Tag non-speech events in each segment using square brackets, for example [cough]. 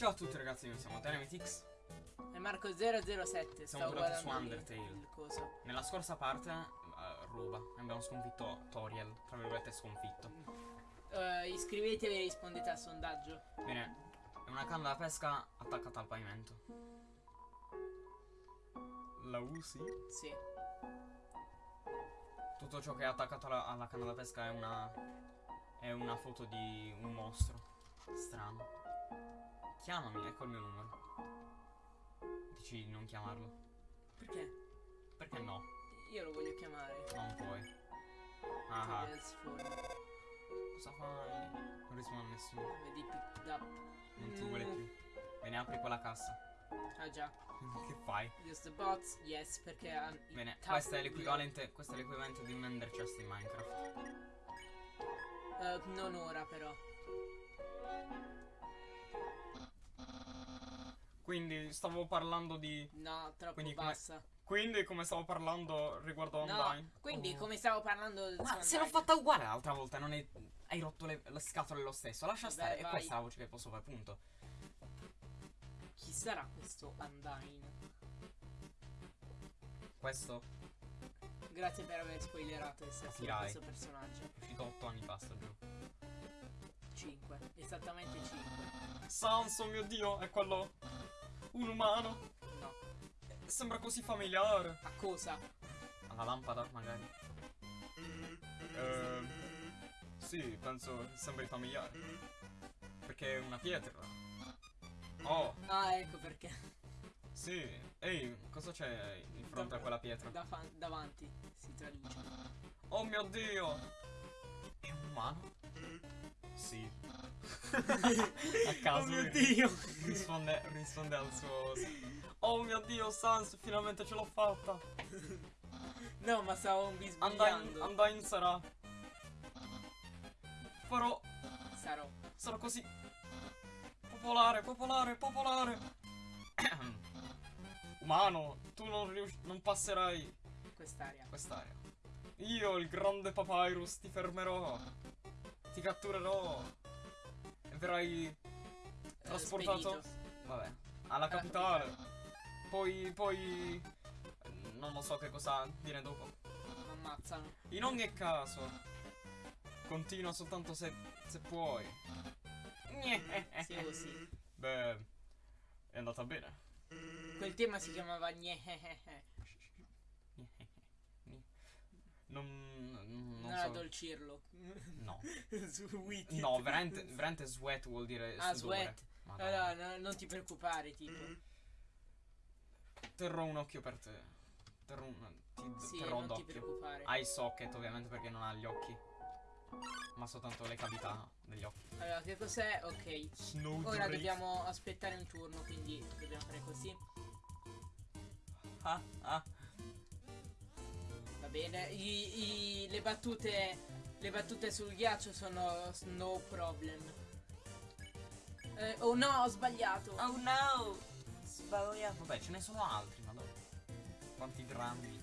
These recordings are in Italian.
Ciao a tutti ragazzi, noi siamo Tenemitix. E Marco007 Siamo tornati su Undertale. il. Nella scorsa parte, uh, Ruba, abbiamo sconfitto Toriel, tra virgolette sconfitto. Eh, iscrivetevi e rispondete al sondaggio. Bene, è una canna da pesca attaccata al pavimento. La usi? Sì. Tutto ciò che è attaccato alla, alla canna da pesca è una. è una foto di un mostro. Strano. Chiamami, ecco il mio numero. Dici di non chiamarlo. Perché? Perché no? Io lo voglio chiamare. Non puoi. Ah, ah. Cosa fai? Non risponde a nessuno. Vedi picked up. Non ti vuole più. Bene, apri quella cassa. Ah già. [laughs] che fai? Use the bots. Yes, perché ha i Bene, questo è l'equivalente. Questo è l'equivalente di un Ender Chest in Minecraft. Eh, non ora però. Quindi stavo parlando di. No, troppo Quindi come- bassa. Quindi come stavo parlando riguardo No, Undyne. quindi Oh. come stavo parlando Ma se l'ho fatta uguale l'altra volta, non è. Hai rotto le, le scatole lo stesso. Lascia Vabbè, stare. E vai. questa è la voce che posso fare, punto. Chi sarà questo Undyne? Questo Grazie per aver spoilerato essersi Capirai. questo personaggio. è uscito 8 anni fa, sto giù. 5. Esattamente 5. Sans, oh mio dio, è quello. Un umano. No. Sembra così familiare. A cosa? Alla lampada, magari. Ehm. Sì, penso che sembri familiare. Perché è una pietra. Oh, Ah, ecco perché. sì. Ehi, cosa c'è in fronte a quella pietra? Da davanti si traduce. Oh mio dio! È un umano? Sì. A caso. Oh mio lui Dio! Risponde, risponde al suo. Oh mio dio, Sans, finalmente ce l'ho fatta! No, ma stavo bisbigliando. Undyne sarà. Farò. Sarò. Sarò così. Popolare, popolare, popolare. Umano, tu non, non passerai Quest'aria. quest'area. Io, il grande Papyrus, ti fermerò. Ti catturerò. Verrai Eh, trasportato. spedito. Vabbè, alla capitale. Poi, poi. Non lo so che cosa dire dopo. Ammazzano. In ogni caso, continua soltanto se, se puoi. Sì, così. Beh, è andata bene. Quel tema si chiamava [laughs] Gnehehehe. Non, non Non era so. Dolcirlo. No, [laughs] no, veramente, veramente sweat vuol dire Ah, sudore. sweat. Allora, no, non ti preoccupare, tipo. Terrò un occhio per te. Terrò un, ti Sì, terrò non ti d'occhio. preoccupare. Hai socket ovviamente perché non ha gli occhi. Ma soltanto le cavità degli occhi. Allora, che cos'è? Ok. Snow Ora dobbiamo aspettare un turno, quindi dobbiamo fare così. Ah, ah. Bene. I- i- le battute. Le battute sul ghiaccio sono no problem. Eh, oh no, ho sbagliato. Oh no! Sbagliato. Vabbè, ce ne sono altri, madonna. Quanti drammi.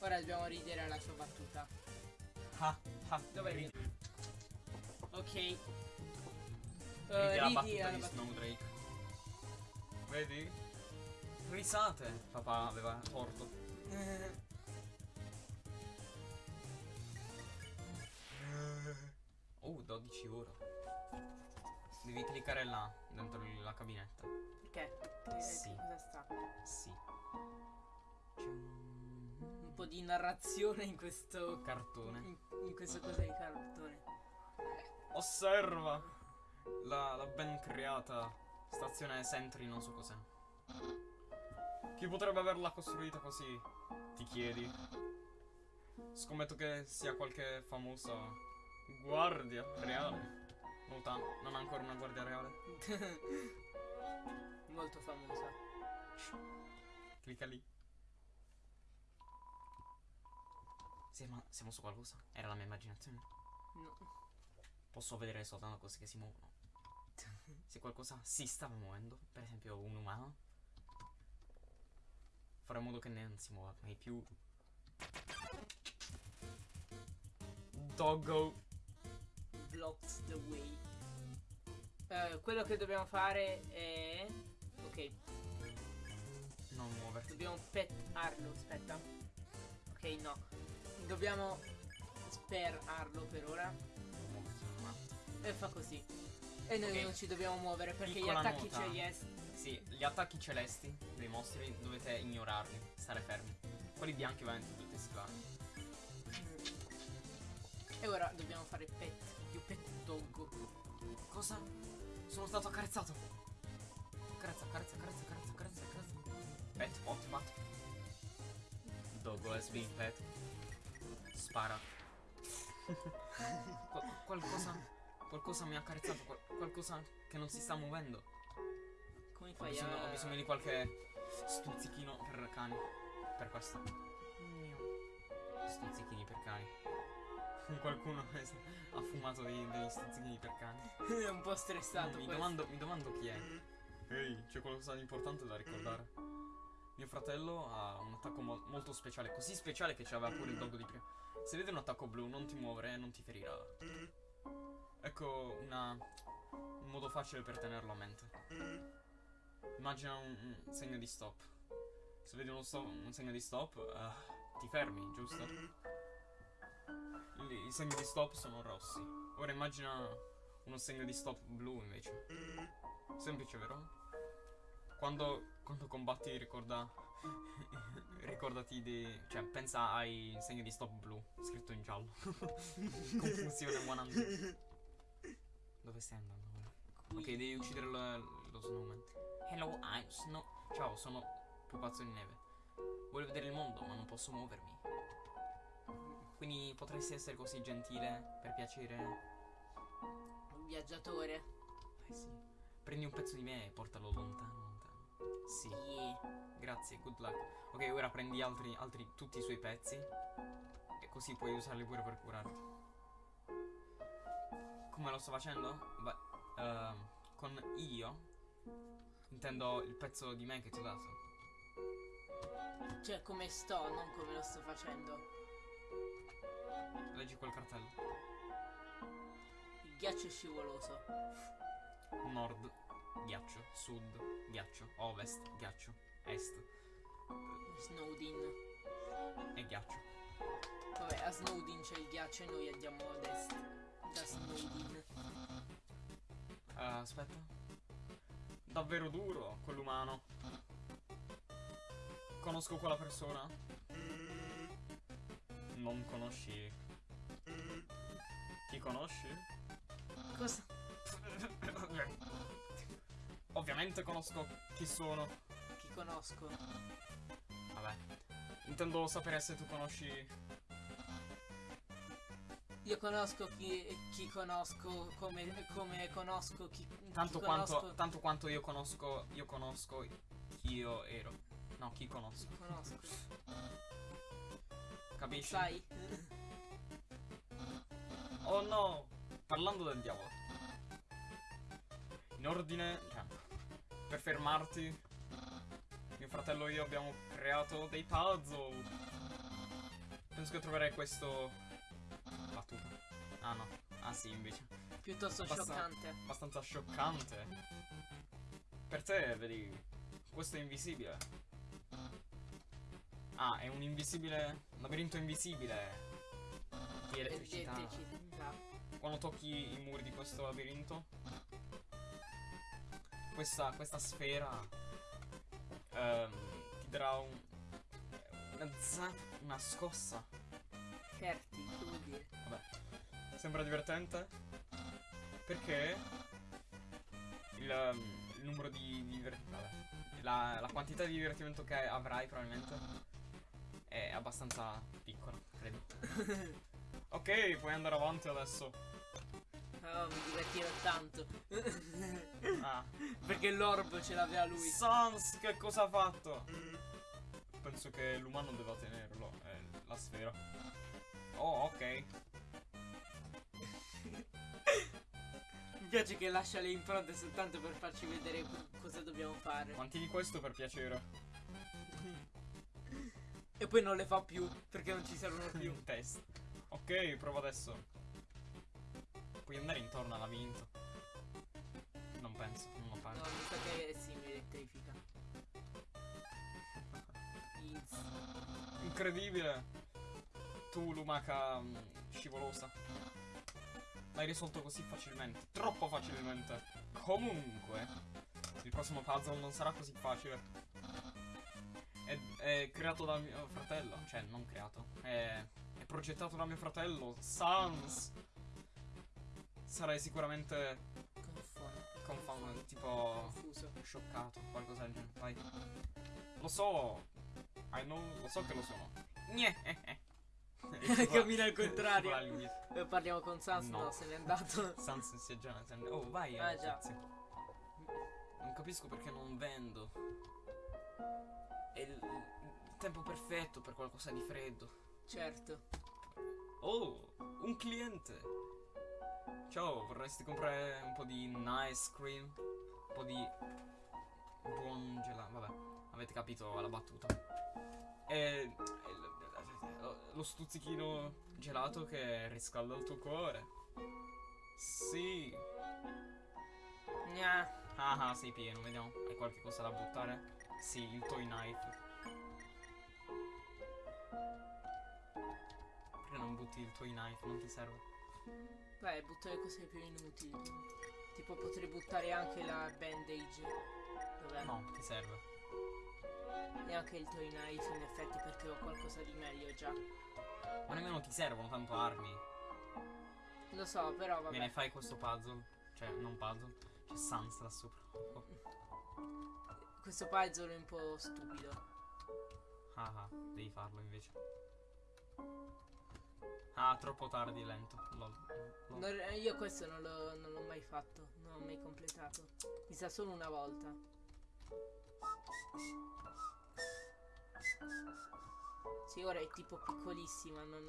Ora dobbiamo ridere alla sua battuta. Ah, ah. Dov'è Ridi il- Ok. Eh, ridi la battuta di battuta. Snowdrake. Vedi? Risate. Papà aveva torto. 12 ore. Devi cliccare là, dentro la cabinetta. Perché? Eh, Sì. che Cosa sta? Sì. C'è un Un po' di narrazione in questo. cartone. In, in questo cosa di cartone. Osserva la, la ben creata stazione Sentry, non so cos'è. Chi potrebbe averla costruita così? Ti chiedi. Scommetto che sia qualche famosa guardia reale. Nota, non ha ancora una guardia reale. [laughs] Molto famosa. Clicca lì. Siamo, siamo su qualcosa? Era la mia immaginazione. No. Posso vedere soltanto cose che si muovono. [laughs] Se qualcosa si stava muovendo, per esempio un umano, farò in modo che non si muova mai più. Doggo. Blocks the way. Eh, quello che dobbiamo fare è... Ok, Non muoverti. dobbiamo pettarlo, aspetta. Ok, no. Dobbiamo sperarlo per ora. E fa così. E noi Ok. non ci dobbiamo muovere perché Piccola gli attacchi celesti... Sì, gli attacchi celesti dei mostri dovete ignorarli, stare fermi. Quelli bianchi ovviamente dovete schivare. E ora dobbiamo fare pet. Doggo. Cosa? Sono stato accarezzato. Carezza, carezza, carezza, carezza, carezza, carezza. Pet, pat. Doggo has been pet. Spara. [laughs] Qual- qualcosa. Qualcosa mi ha accarezzato. qual- qualcosa che non si sta muovendo. Come Ho fai bisogno, a... ho bisogno di qualche stuzzichino per cani. Per questo. Stuzzichini per cani. Qualcuno [laughs] ha fumato dei- degli stuzzichini per cani. È un po' stressato mi, domando, mi domando chi è. Ehi, c'è qualcosa di importante da ricordare. Mio fratello ha un attacco mo- molto speciale, così speciale che c'aveva pure il doggo di prima. Se vede un attacco blu, non ti muovere e non ti ferirà. Ecco una, un modo facile per tenerlo a mente. Immagina un, un segno di stop. Se vedi uno stop- un segno di stop, eh, ti fermi, giusto? I, segni di stop sono rossi. Ora immagina uno segno di stop blu invece. Semplice, vero? Quando, quando combatti ricorda. [laughs] ricordati di. cioè, pensa ai segni di stop blu, scritto in giallo. [laughs] Confusione 100. Dove stai andando? Ok, devi uccidere lo, lo snowman. Hello, I'm Snow. Ciao, sono pupazzo di neve. Voglio vedere il mondo, ma non posso muovermi. Quindi potresti essere così gentile, per piacere. Un viaggiatore. Eh sì. Prendi un pezzo di me e portalo lontano, lontano. Sì, Yeah. grazie, good luck. Ok, ora prendi altri, altri, tutti i suoi pezzi. E così puoi usarli pure per curarti. Come lo sto facendo? Beh, ehm, con io intendo il pezzo di me che ti ho dato. Cioè, come sto, non come lo sto facendo. Leggi quel cartello. Il ghiaccio è scivoloso. Nord, ghiaccio. Sud, ghiaccio. Ovest, ghiaccio. Est Snowdin. e ghiaccio. Vabbè, a Snowdin c'è il ghiaccio e noi andiamo ad est. Da Snowdin. Eh, aspetta. Davvero duro quell'umano. Conosco quella persona? Non conosci. Chi conosci? Cosa? [laughs] Ovviamente conosco chi sono. Chi conosco? Vabbè. Intendo sapere se tu conosci. Io conosco chi, chi conosco come, come conosco chi, Tanto chi quanto, conosco, tanto quanto io conosco. Io conosco chi io ero. No, chi conosco. conosco. Capisci? Sai? Oh no! Parlando del diavolo. In ordine, cioè, per fermarti, mio fratello e io abbiamo creato dei puzzle. Penso che troverai questo. Battuta. Ah no. Ah sì, invece. Piuttosto Basta- scioccante. Abbastanza scioccante. Per te, vedi, questo è invisibile. Ah, è un invisibile. Un labirinto invisibile. Di elettricità. Elettricità. Quando tocchi i muri di questo labirinto, questa, questa sfera ehm, ti darà un, una, una scossa. Ferti, che vuol dire? Vabbè, sembra divertente perché il, ehm, il numero di, di vabbè, la, la quantità di divertimento che avrai probabilmente è abbastanza piccola, credo. [laughs] ok, puoi andare avanti adesso. Oh, mi divertirò tanto. [laughs] Ah. Perché l'orb ce l'aveva lui. Sans, che cosa ha fatto? Penso che l'umano deva tenerlo, è la sfera. Oh, ok. Mi piace che lascia le impronte soltanto per farci vedere co- cosa dobbiamo fare. Mantieni questo per piacere. E poi non le fa più, perché non ci servono più. [laughs] Test. Ok, prova adesso. Puoi andare intorno al labirinto. Non penso, non lo pare. No, mi sa che si mi elettrifica. Incredibile! Tu, lumaca mm, scivolosa. L'hai risolto così facilmente. Troppo facilmente. Comunque, il prossimo puzzle non sarà così facile. È, è creato da mio fratello. Cioè, non creato. È, è progettato da mio fratello, Sans. Sarai sicuramente confound, tipo Confuso. scioccato, qualcosa del genere. Vai. Lo so. I know, lo so che lo sono. [laughs] Cammina al contrario. Eh, Parliamo con Sans, no. No. se n'è andato. [laughs] Sans si è già se ne- Oh, vai. Ah, già. grazie. Non capisco perché non vendo. È il tempo perfetto per qualcosa di freddo. Certo. Oh, un cliente. Ciao, vorresti comprare un po' di nice cream? Un po' di buon gelato. Vabbè, avete capito la battuta. E, lo- lo stuzzichino gelato che riscalda il tuo cuore. Sì. Gna. Ah ah, sei pieno, vediamo. Hai qualche cosa da buttare? Sì, il toy knife. Perché non butti il toy knife? Non ti serve? Beh, butto le cose più inutili. Tipo potrei buttare anche la bandage. Dov'è? No, ti serve. E anche il toy knife in effetti perché ho qualcosa di meglio già. Ma nemmeno ti servono tanto armi. Lo so, però vabbè. Bene, fai questo puzzle. Cioè, non puzzle. C'è Sans là sopra. Questo puzzle è un po' stupido. Ah ah, devi farlo invece. Ah, troppo tardi, lento. Lol. Lol. Non- io questo non l'ho, mai fatto, non l'ho mai completato. Mi sa solo una volta. Sì, ora è tipo piccolissima, non,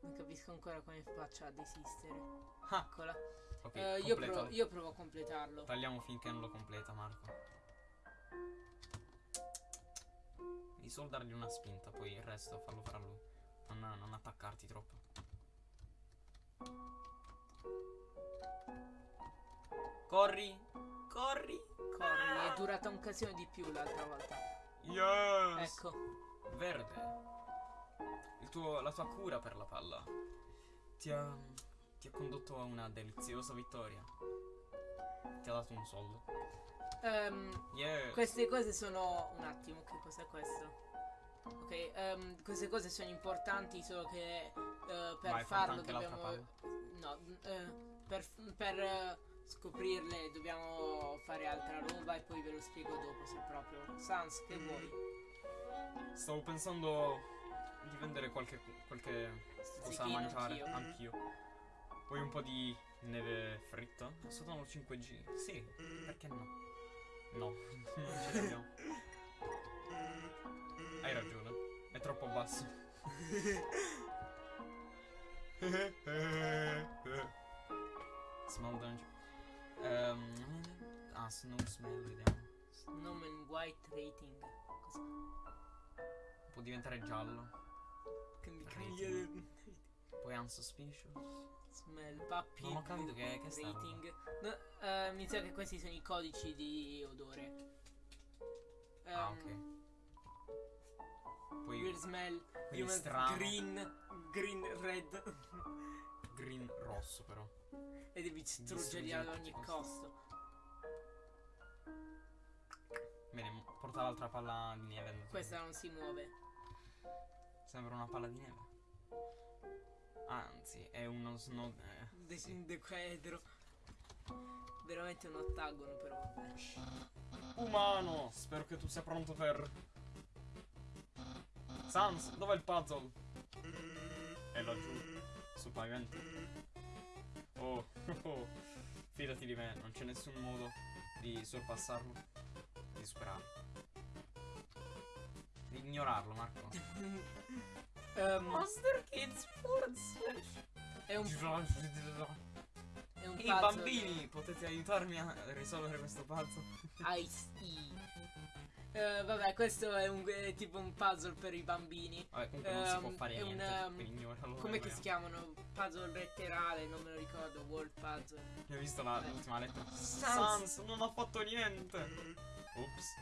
non capisco ancora come faccia a desistere. Ah, Eccola. ok, Eh, io, provo, io provo a completarlo. Tagliamo finché non lo completa, Marco. Devi solo dargli una spinta, poi il resto fallo fare a lui. Non, non attaccarti troppo. Corri! Corri! Corri, è durata un casino di più l'altra volta. Yes! Ecco. Verde. Il tuo- la tua cura per la palla ti ha, ti ha condotto a una deliziosa vittoria. Ti ha dato un soldo. Ehm, Yes! Queste cose sono. Un attimo, che cos'è questo? Ok, ehm, queste cose sono importanti, solo che eh, per Vai, farlo anche l'altra dobbiamo. No, eh, per, per eh, scoprirle dobbiamo fare altra roba e poi ve lo spiego dopo se proprio. Sans, che vuoi? Stavo pensando di vendere qualche, qualche cosa da mangiare anch'io. anch'io. Poi un po' di neve fritta. Sono 5G. Sì, perché no? No, [laughs] non ce l'abbiamo. [laughs] Hai ragione, è troppo basso. [laughs] Smell danger. Ehm, ah, snow smell, vediamo. In white rating. Cosa? Può diventare giallo. Che mi Rating. Poi unsuspicious. Smell, puppy. Non ho capito che- che sta rating. No, eh, mi sa che questi sono i codici di odore. Ah, Ehm, Poi Weird smell, human strano. green, green, red. green rosso però. e devi distruggerli ad ogni costo. Bene, porta l'altra palla di neve. Questa non si muove. Sembra una palla di neve. Anzi, è uno snow. eh, De- sì. Un decaedro. Veramente un ottagono, però. Umano! Spero che tu sia pronto per. Sans, dov'è il puzzle? È laggiù, sul pavimento. Oh, [laughs] oh, fidati di me, non c'è nessun modo di sorpassarlo, di superarlo. Di ignorarlo, Marco. [laughs] Ehm, Monster Kids Sports! è un, è un Ehi puzzle. bambini, potete aiutarmi a risolvere questo puzzle? Ice [laughs] E. Eh, vabbè, questo è, un, è tipo un puzzle per i bambini. Vabbè, comunque non si può Ehm, fare è un, niente. ehm. Come eh, che si chiamano? Puzzle letterale, non me lo ricordo. World puzzle. Hai visto la- Vabbè. l'ultima lettera? Sans. Sans non ha fatto niente. Ops.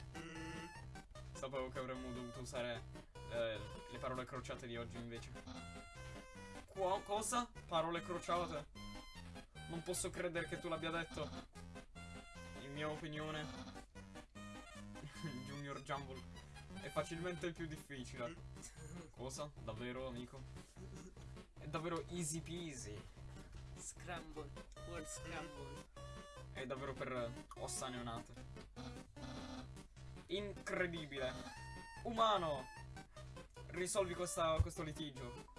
Sapevo che avremmo dovuto usare eh, le parole crociate di oggi invece. Qua, cosa? Parole crociate? Non posso credere che tu l'abbia detto. In mia opinione, Junior Jumble è facilmente il più difficile. Cosa? Davvero, amico? È davvero easy peasy. Scramble. World scramble. È davvero per ossa neonate. Incredibile. Umano. Risolvi questa- questo litigio.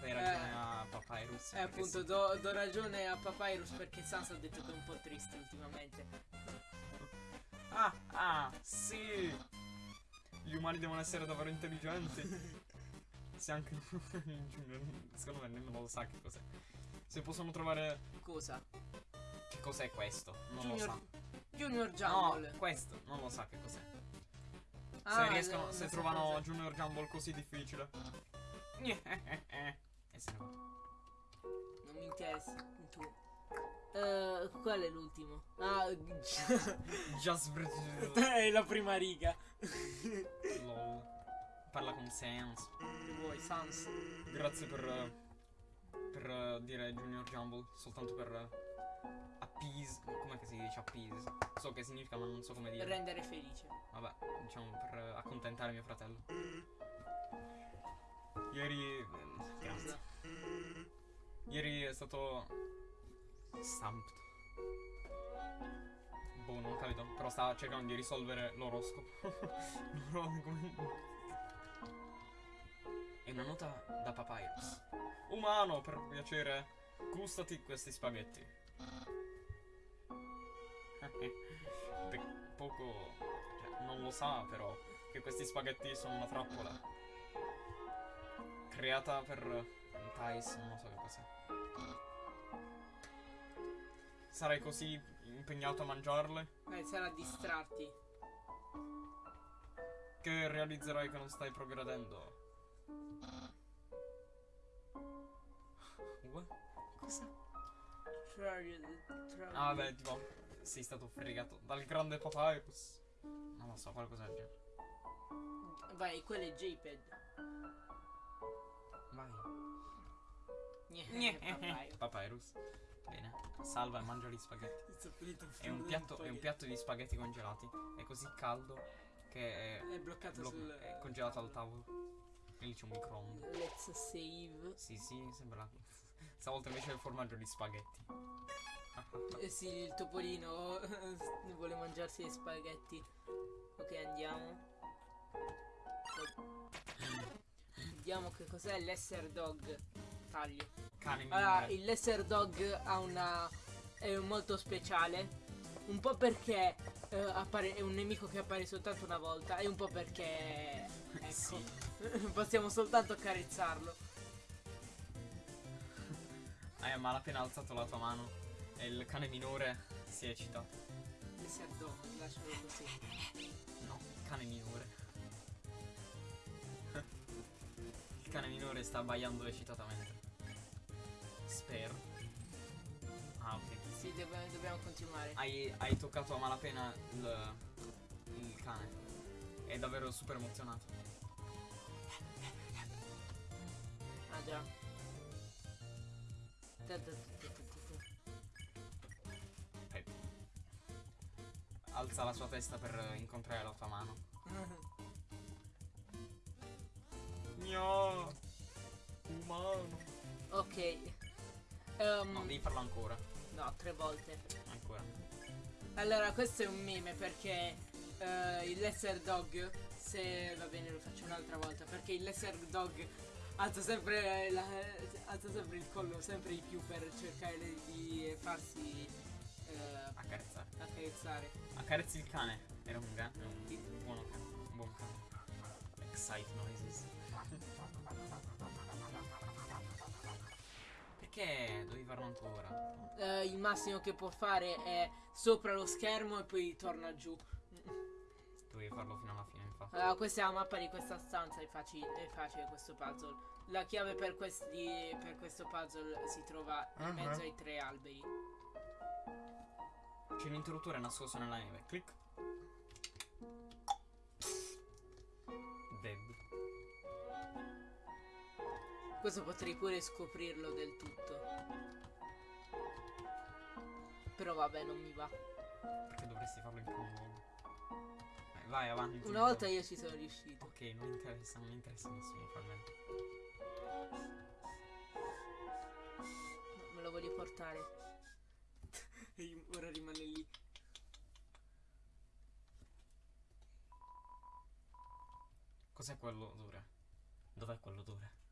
Dai ragione Eh. a Papyrus. Eh, appunto, sì. do, do ragione a Papyrus perché Sans ha detto che è un po' triste ultimamente. Ah, ah, sì. Gli umani devono essere davvero intelligenti. [laughs] Se anche Junior, secondo me nemmeno lo sa che cos'è. Se possono trovare Cosa? che cos'è questo, non Junior, lo sa. Junior No, Jumble. questo non lo sa che cos'è. Ah, se riescono, no, se trovano. Junior Jumble così difficile. [laughs] E se ne va. Non mi interessa. Tu. Eh, qual è l'ultimo? Ah, [laughs] Just Brit- [laughs] è la prima riga. Lol. Parla con Sans. Che vuoi, Sans? Grazie per. eh, Per eh, dire Junior Jumble. Soltanto per. eh, appease. Com'è che si dice appease? So che significa, ma non so come dire. Rendere felice. Vabbè, diciamo per eh, accontentare mio fratello. Ieri. eh, Grazie. Ieri è stato. Stamped. Boh, non capito. Però stava cercando di risolvere l'oroscopo. [laughs] È una nota da Papyrus. Umano, per piacere, gustati questi spaghetti. [laughs] Pe- poco. Cioè, non lo sa, però, che questi spaghetti sono una trappola. Creata per. Thais, non so che cos'è. Sarai così impegnato a mangiarle Eh, sarà a distrarti. che realizzerai che non stai progredendo. What? Cosa? Ah, vabbè, tipo, sei stato fregato dal grande Papyrus. Non lo so, qualcosa del genere. Vai, quello è JPEG. Vai. Niente. Papyrus. Bene. Salva e mangia gli spaghetti. È un piatto, è un piatto di spaghetti congelati. È così caldo che è, È bloccato blo- sul. è congelato al tavolo. E lì c'è un microonde. Let's save. Sì, sì, sembra. Stavolta invece è il formaggio di spaghetti. Eh sì, il topolino vuole mangiarsi gli spaghetti. Ok, andiamo. Vediamo che cos'è l'esser dog. Taglio. Cane Allora, il lesser dog ha una. è molto speciale. Un po' perché eh, appare- è un nemico che appare soltanto una volta. E un po' perché. Ecco. Sì. [laughs] Possiamo soltanto accarezzarlo. Hai a malapena alzato la tua mano e il cane minore si è eccitato. Lesser dog, lascialo così. No, cane minore. [laughs] Il cane minore sta abbaiando eccitatamente. Spero. Ah, ok. Sì, deve- dobbiamo continuare. Hai, hai toccato a malapena il, il cane. È davvero super emozionato. Ah già. Ta- ta- ta- ta- ta- Pep. Alza la sua testa per incontrare la tua mano. [laughs] Gno. Umano. ok. Ehm, No, devi farlo ancora. no, tre volte. Ancora. Allora, questo è un meme perché eh, il lesser dog, se va bene lo faccio un'altra volta, perché il lesser dog alza sempre, la- alza sempre il collo sempre di più per cercare di farsi eh, Accarezzare. accarezzare. Accarezzi il cane. Era un. Era un buono cane. Un buon cane. Excite noises. [laughs] Perché devi farlo ancora? Eh, il massimo che può fare è sopra lo schermo e poi torna giù. Dovevi farlo fino alla fine, infatti. Allora, questa è la mappa di questa stanza, è facile, è facile questo puzzle. La chiave per, questi, per questo puzzle si trova in Ah, mezzo ah. ai tre alberi. C'è un interruttore nascosto nella neve. Clic. Dead. Questo potrei pure scoprirlo del tutto. Però vabbè, non mi va. Perché dovresti farlo in primo luogo? Eh, vai avanti. Una volta io ci sono riuscito. Ok, non interessa, non interessa nessuno, frammento. No, me lo voglio portare. [laughs] E ora rimane lì. Cos'è quell'odore? Dov'è quell'odore?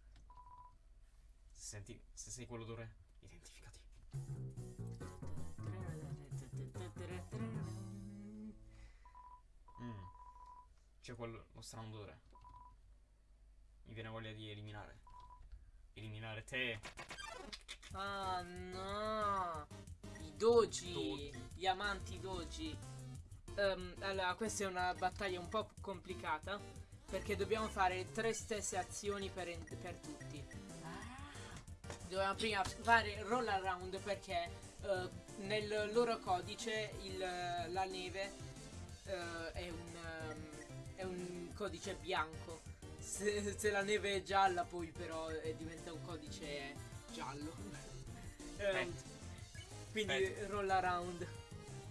Se senti, se sei quell'odore, identificati. Mm. C'è quello, lo strano odore. Mi viene voglia di eliminare. Eliminare te. Ah no! I doji! Gli amanti doji. Ehm, allora, questa è una battaglia un po' complicata. Perché dobbiamo fare tre stesse azioni per, per tutti. Dobbiamo prima fare roll around perché eh, nel loro codice il, la neve eh, è, un, ehm, è un codice bianco. Se, se la neve è gialla poi però eh, diventa un codice giallo. Aspetta. quindi Aspetta. roll around.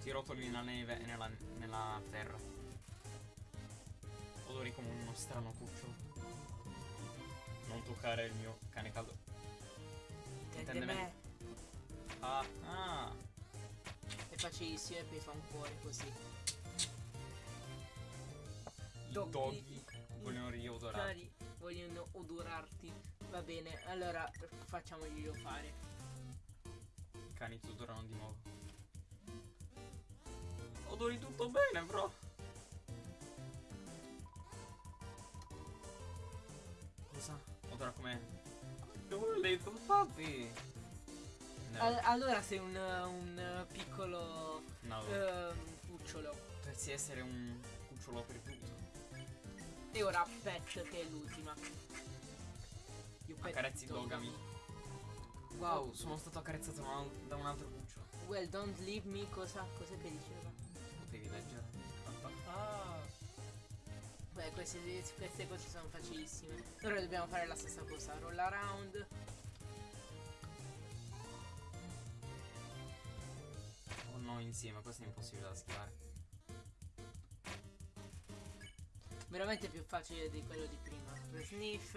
Ti rotoli nella neve e nella, nella terra. Odori come uno strano cucciolo. Non toccare il mio cane caldo. Tende Intende me. Ah, ah. È facilissimo e poi fa un cuore così. I Doggy. doggy vogliono riodorare. Cari, vogliono odorarti. Va bene, allora facciamoglielo fare. I cani ti odorano di nuovo. Odori tutto bene, bro. Cosa? Odora come... Little puppy. No, Al- allora sei un, un piccolo no. ehm, cucciolo. Dovresti essere un cucciolo perduto. E ora Pet che è l'ultima. Pet Accarezzi dog. Dogami. Wow. Sono stato accarezzato da un- da un altro cucciolo. Well, don't leave me. Cosa, cosa che diceva? Potevi leggere. Ah. Beh, queste, queste cose sono facilissime. Ora dobbiamo fare la stessa cosa. Roll around. O no, insieme, questo è impossibile da schivare. Veramente più facile di quello di prima. Per sniff.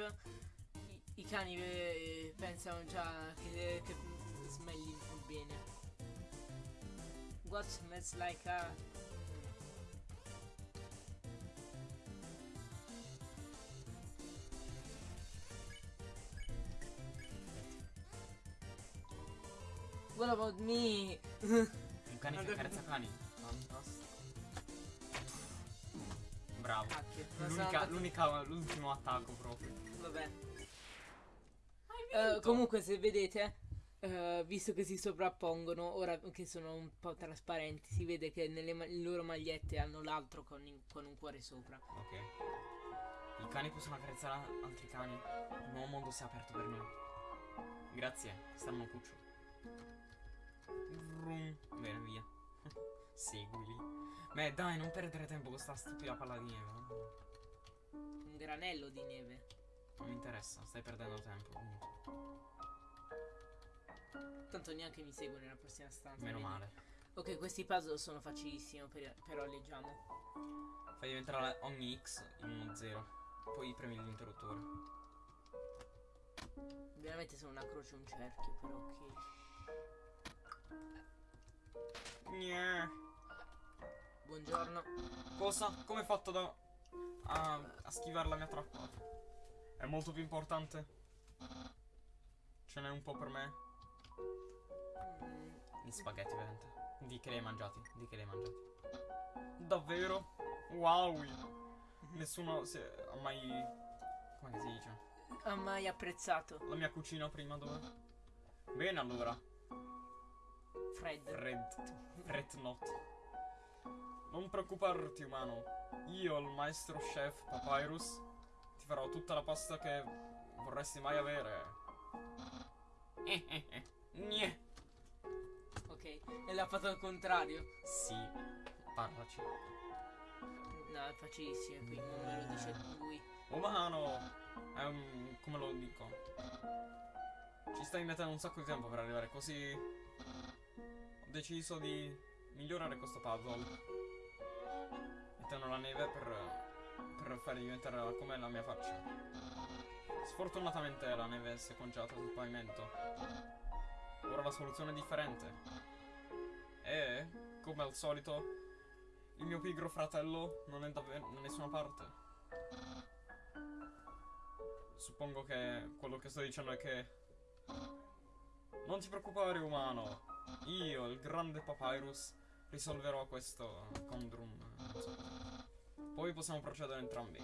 I, i cani eh, pensano già che, che smelli bene. What smells like a. What about me? Un cane che accarezza cani. Fantastico. Bravo. L'unica, l'ultimo attacco proprio. Vabbè. Eh, comunque se vedete, eh, visto che si sovrappongono, ora che sono un po' trasparenti, si vede che nelle ma- loro magliette hanno l'altro con, con un cuore sopra. Ok. I cani possono accarezzare altri cani. Il nuovo mondo si è aperto per noi. Grazie, stanno cucciolo. Vrum. Bene, via. [laughs] Seguili. Beh, dai, non perdere tempo con sta stupida palla di neve. Un granello di neve. Non mi interessa, stai perdendo tempo. quindi. Tanto neanche mi segue nella prossima stanza. Meno vedi? male. Ok, questi puzzle sono facilissimi, per- però leggiamo. Fai diventare ogni X in uno 0. Poi premi l'interruttore. Veramente sono una croce e un cerchio, però ok. Gnè. Buongiorno. Cosa? Come hai fatto da... A, a schivare la mia trappola? È molto più importante. Ce n'è un po' per me. Gli spaghetti, ovviamente. Di che li hai mangiati? Di che li hai mangiati? Davvero? Wow! Nessuno si è, ha mai... Come si dice? ha mai apprezzato La mia cucina prima dove? Bene allora. Fred. Red. Red not. Non preoccuparti, umano. Io, il maestro chef Papyrus, ti farò tutta la pasta che vorresti mai avere. Eh, eh, eh. Gne. Ok, e l'ha fatto al contrario. Sì, parlaci. No, è facilissimo, qui non me lo dice lui. Umano! È un... come lo dico? Ci stai mettendo un sacco di tempo per arrivare così... Deciso di migliorare questo puzzle. Mettendo la neve per... per far diventare come la mia faccia. Sfortunatamente la neve si è conciata sul pavimento. Ora la soluzione è differente. E, come al solito, il mio pigro fratello non è davvero da nessuna parte. Suppongo che quello che sto dicendo è che... Non ti preoccupare, umano. Io, il grande Papyrus, risolverò questo so. Poi possiamo procedere entrambi.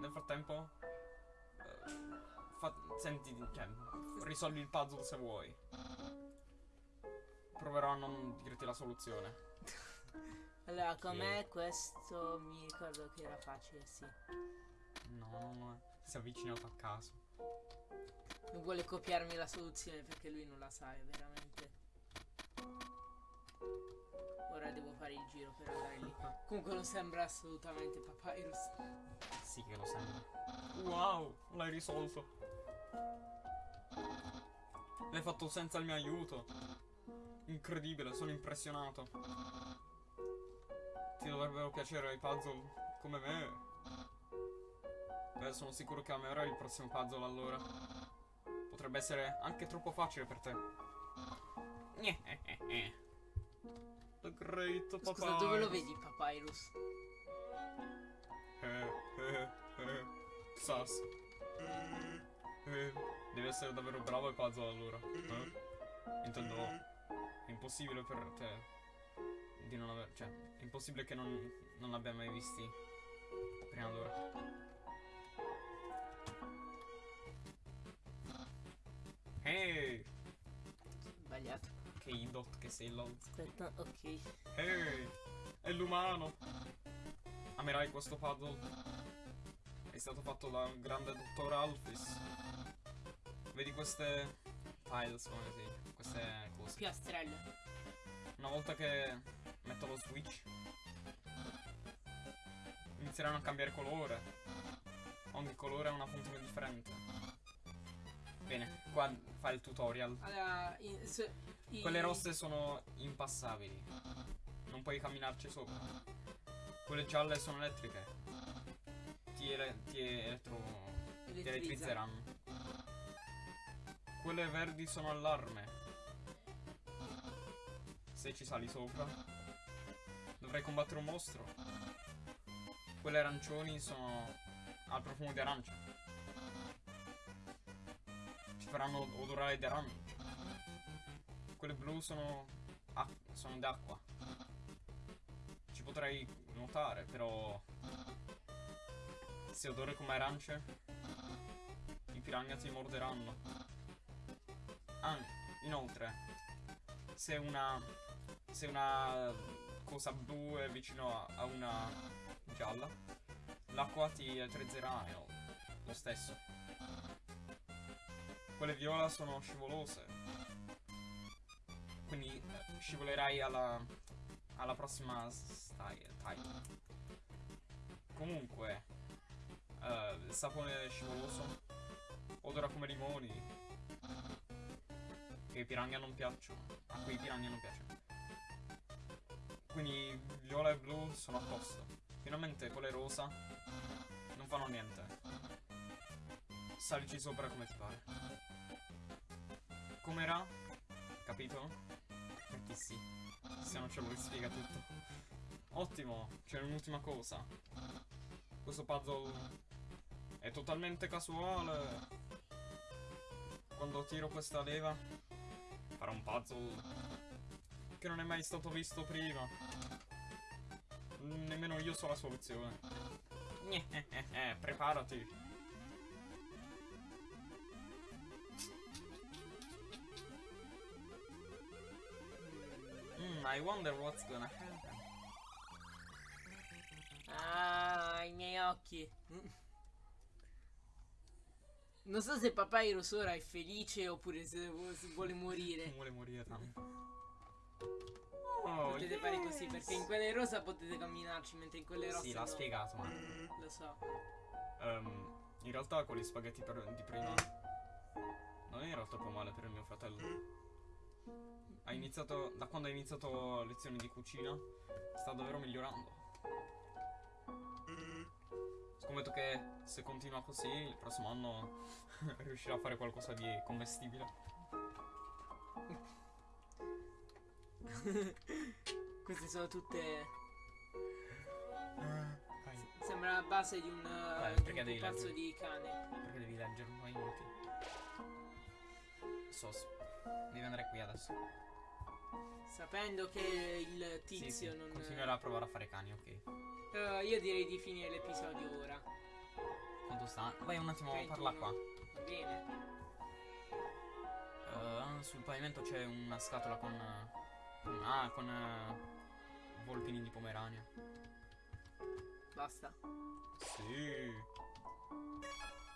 Nel frattempo... eh, senti, cioè, risolvi il puzzle se vuoi. Proverò a non dirti la soluzione. Allora, com'è questo? Mi ricordo che era facile, sì. No, no, no. Si è avvicinato a caso. Non vuole copiarmi la soluzione perché lui non la sa, è veramente. Ora devo fare il giro per andare lì. Comunque non sembra assolutamente Papyrus. Sì che lo sembra. Wow, l'hai risolto. L'hai fatto senza il mio aiuto. Incredibile, sono impressionato. Ti dovrebbero piacere i puzzle come me. Beh, sono sicuro che amerai il prossimo puzzle allora. Potrebbe essere anche troppo facile per te. [laughs] The Great Papyrus. Scusa, dove lo vedi Papyrus? Eh, [laughs] eh, eh. Sas. Eh, devi essere davvero bravo ai puzzle allora. Eh? Intendo. È impossibile per te. Di non aver. Cioè, è impossibile che non, non l'abbia mai visti prima d'ora. Ehi! Sbagliato. Che idot che sei lol. Aspetta, ok. Ehi! È l'umano! Amerai questo puzzle. È stato fatto dal grande dottor Alphys. Vedi queste tiles, come si? Queste cose. Piastrelle. Una volta che metto lo switch inizieranno a cambiare colore. Ogni colore ha una funzione differente. Bene, qua fa il tutorial. Allora, in- se- i- Quelle rosse sono impassabili. Non puoi camminarci sopra. Quelle gialle sono elettriche. Ti, ele- ti elettro... ti elettrizzeranno. Quelle verdi sono allarme. Se ci sali sopra. Dovrai combattere un mostro. Quelle arancioni sono al profumo di arancia. Faranno odorare di arancia. Quelle blu sono, ac- sono d'acqua. Ci potrei nuotare, però... Se odore come arance, i piranha ti morderanno. Ah, inoltre, se una... Se una cosa blu è vicino a, una gialla, l'acqua ti elettrizzerà no, lo stesso. Quelle viola sono scivolose. Quindi eh, scivolerai alla, alla prossima style. Comunque, eh, il sapone scivoloso odora come limoni. Che ai piranha non piacciono. A cui i piranha non piacciono. Quindi viola e blu sono a posto. Finalmente quelle rosa non fanno niente. Salici sopra come ti pare. Com'era? Capito? Perché sì. Se non ce lo rispiega tutto. Ottimo, c'è un'ultima cosa. Questo puzzle è totalmente casuale. Quando tiro questa leva, farà un puzzle che non è mai stato visto prima. Nemmeno io so la soluzione. [laughs] Preparati. I wonder what's gonna happen. miei occhi. Non so se Papyrus ora è felice oppure se vu- se vuole morire. [laughs] Vuole morire tanto. Oh, Potete yeah. fare così perché in quelle rosa potete camminarci mentre in quelle rosse Sì, l'ha no. spiegato, ma... Lo so. Ehm, in realtà con gli spaghetti per- di prima non era troppo male per il mio fratello. Ha iniziato, da quando ha iniziato lezioni di cucina, sta davvero migliorando. Scommetto che se continua così, il prossimo anno [laughs] riuscirà a fare qualcosa di commestibile. [laughs] Queste sono tutte. Vai, Sembra la base di un. Beh, di perché un devi pupazzo leggere? di cane. perché devi leggerlo? Vai inutile. Sos, devi andare qui adesso. Sapendo che il tizio sì, non. Continuerà a provare a fare cani, ok. Eh, io direi di finire l'episodio ora. Quanto sta? Vai un attimo a 21. parla qua. Va bene. Eh, sul pavimento c'è una scatola con. con- ah, con. eh, volpini di Pomerania. Basta. Sì.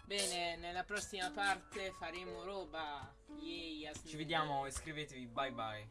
Bene, nella prossima parte faremo roba. Yay, Ci vediamo, iscrivetevi, bye bye.